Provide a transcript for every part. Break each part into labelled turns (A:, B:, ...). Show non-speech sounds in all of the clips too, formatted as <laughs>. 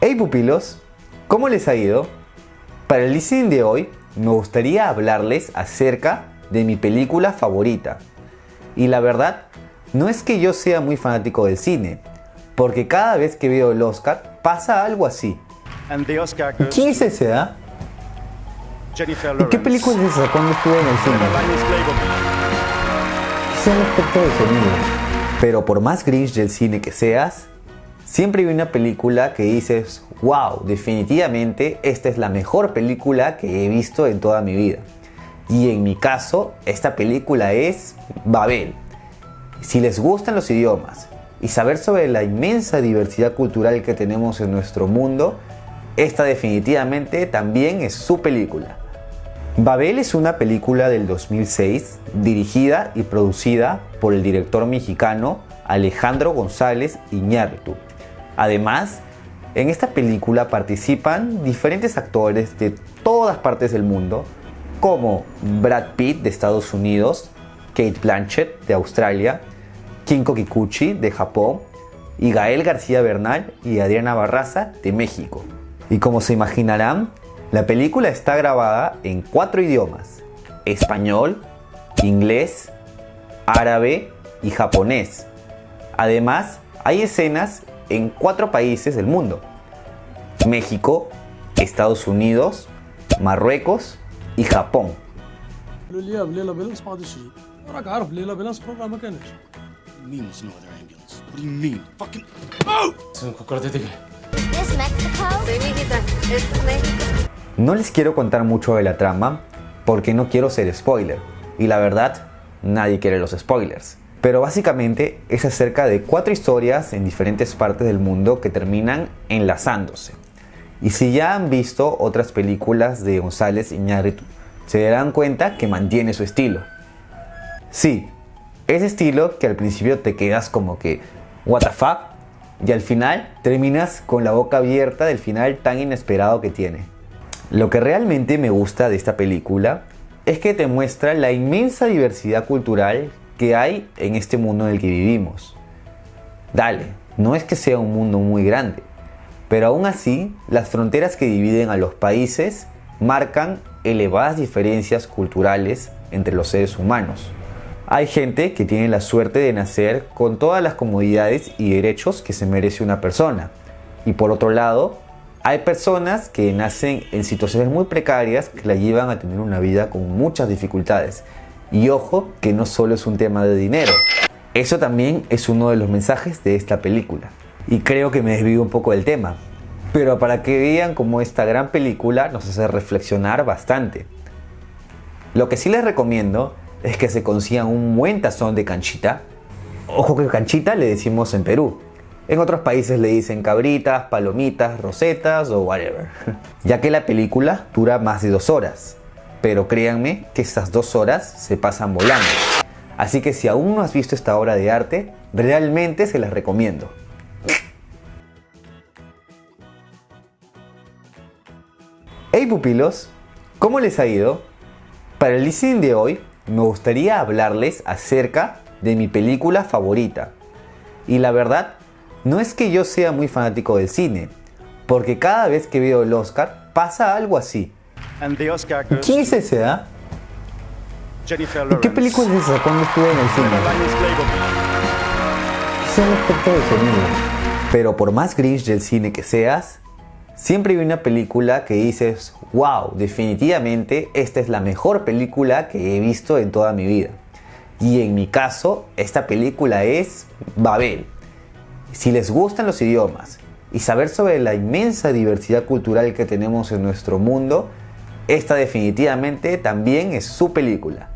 A: Hey pupilos, ¿cómo les ha ido? Para el listening de hoy me gustaría hablarles acerca de mi película favorita. Y la verdad, no es que yo sea muy fanático del cine, porque cada vez que veo el Oscar pasa algo así. ¿Quién es ese, ah? ¿Y qué película es esa cuando estuve en el cine? Sea el efecto de sonido. Pero por más grinch del cine que seas, siempre hay una película que dices, wow, definitivamente esta es la mejor película que he visto en toda mi vida. Y en mi caso, esta película es Babel. Si les gustan los idiomas y saber sobre la inmensa diversidad cultural que tenemos en nuestro mundo, esta definitivamente también es su película. Babel es una película del 2006 dirigida y producida por el director mexicano Alejandro González Iñárritu. Además, en esta película participan diferentes actores de todas partes del mundo, como Brad Pitt de Estados Unidos, Kate Blanchett de Australia, Kinko Kikuchi de Japón, y Gael García Bernal y Adriana Barraza de México. Y como se imaginarán, la película está grabada en cuatro idiomas, español, inglés, árabe y japonés. Además, hay escenas en cuatro países del mundo. México, Estados Unidos, Marruecos y Japón. No les quiero contar mucho de la trama porque no quiero ser spoiler. Y la verdad, nadie quiere los spoilers. Pero básicamente es acerca de cuatro historias en diferentes partes del mundo que terminan enlazándose. Y si ya han visto otras películas de González Iñárritu, se darán cuenta que mantiene su estilo. Sí, ese estilo que al principio te quedas como que, what the fuck, y al final terminas con la boca abierta del final tan inesperado que tiene. Lo que realmente me gusta de esta película es que te muestra la inmensa diversidad cultural que hay en este mundo en el que vivimos. Dale, no es que sea un mundo muy grande, pero aún así las fronteras que dividen a los países marcan elevadas diferencias culturales entre los seres humanos. Hay gente que tiene la suerte de nacer con todas las comodidades y derechos que se merece una persona. Y por otro lado, hay personas que nacen en situaciones muy precarias que la llevan a tener una vida con muchas dificultades y ojo que no solo es un tema de dinero. Eso también es uno de los mensajes de esta película. Y creo que me desvío un poco del tema. Pero para que vean cómo esta gran película nos hace reflexionar bastante. Lo que sí les recomiendo es que se consigan un buen tazón de canchita. Ojo que canchita le decimos en Perú. En otros países le dicen cabritas, palomitas, rosetas o whatever. <laughs> Ya que la película dura más de dos horas pero créanme que estas dos horas se pasan volando. Así que si aún no has visto esta obra de arte, realmente se las recomiendo. Hey pupilos, ¿cómo les ha ido? Para el listening de hoy me gustaría hablarles acerca de mi película favorita. Y la verdad, no es que yo sea muy fanático del cine, porque cada vez que veo el Oscar pasa algo así. ¿Quién es ese, ah? ¿Y qué película es esa cuando estuve en el cine? Es el efecto de sonido. Pero por más grinch del cine que seas, siempre hay una película que dices, wow, definitivamente esta es la mejor película que he visto en toda mi vida. Y en mi caso, esta película es Babel. Si les gustan los idiomas y saber sobre la inmensa diversidad cultural que tenemos en nuestro mundo, esta definitivamente también es su película.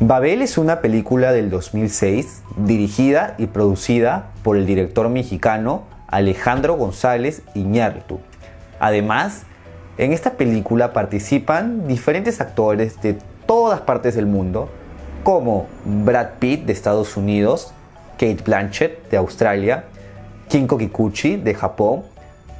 A: Babel es una película del 2006 dirigida y producida por el director mexicano Alejandro González Iñárritu. Además, en esta película participan diferentes actores de todas partes del mundo, como Brad Pitt de Estados Unidos, Kate Blanchett de Australia, Kinko Kikuchi de Japón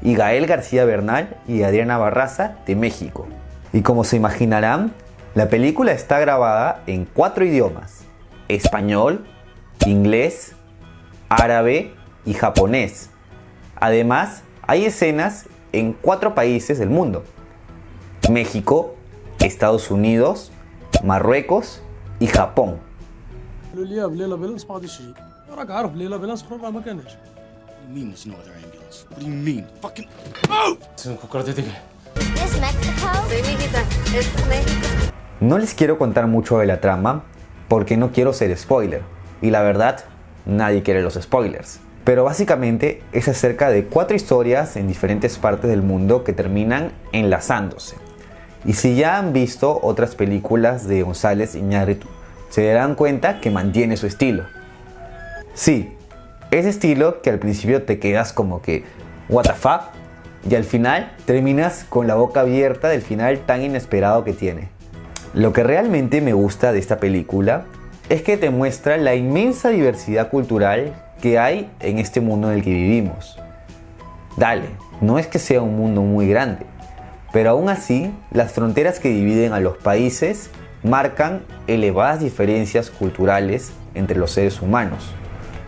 A: y Gael García Bernal y Adriana Barraza de México. Y como se imaginarán, la película está grabada en cuatro idiomas, español, inglés, árabe y japonés. Además, Hay escenas en cuatro países del mundo. México, Estados Unidos, Marruecos y Japón.
B: ¿Es México? Sí, mijita, es México.
A: No les quiero contar mucho de la trama porque no quiero ser spoiler. Y la verdad, nadie quiere los spoilers. Pero básicamente es acerca de cuatro historias en diferentes partes del mundo que terminan enlazándose. Y si ya han visto otras películas de González Iñárritu, se darán cuenta que mantiene su estilo. Sí, ese estilo que al principio te quedas como que, what the fuck, y al final terminas con la boca abierta del final tan inesperado que tiene. Lo que realmente me gusta de esta película es que te muestra la inmensa diversidad cultural que hay en este mundo en el que vivimos. Dale, no es que sea un mundo muy grande, pero aún así las fronteras que dividen a los países marcan elevadas diferencias culturales entre los seres humanos.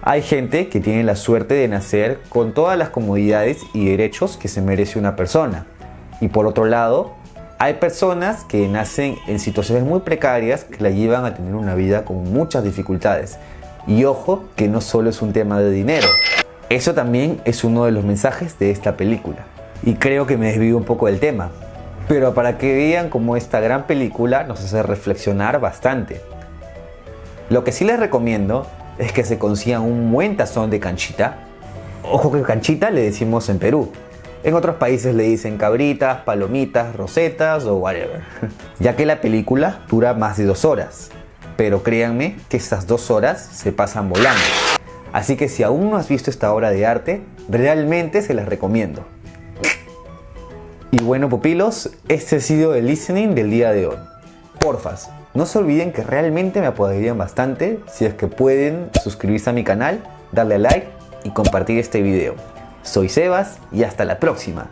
A: Hay gente que tiene la suerte de nacer con todas las comodidades y derechos que se merece una persona. Y por otro lado, hay personas que nacen en situaciones muy precarias que la llevan a tener una vida con muchas dificultades. Y ojo que no solo es un tema de dinero. Eso también es uno de los mensajes de esta película. Y creo que me desvío un poco del tema. Pero para que vean cómo esta gran película nos hace reflexionar bastante. Lo que sí les recomiendo es que se consigan un buen tazón de canchita. Ojo que canchita le decimos en Perú. En otros países le dicen cabritas, palomitas, rosetas o whatever. <laughs> Ya que la película dura más de dos horas. Pero créanme que estas dos horas se pasan volando. Así que si aún no has visto esta obra de arte, realmente se las recomiendo. Y bueno pupilos, este ha sido el listening del día de hoy. Porfas, no se olviden que realmente me apoyarían bastante si es que pueden suscribirse a mi canal, darle like y compartir este video. Soy Sebas y hasta la próxima.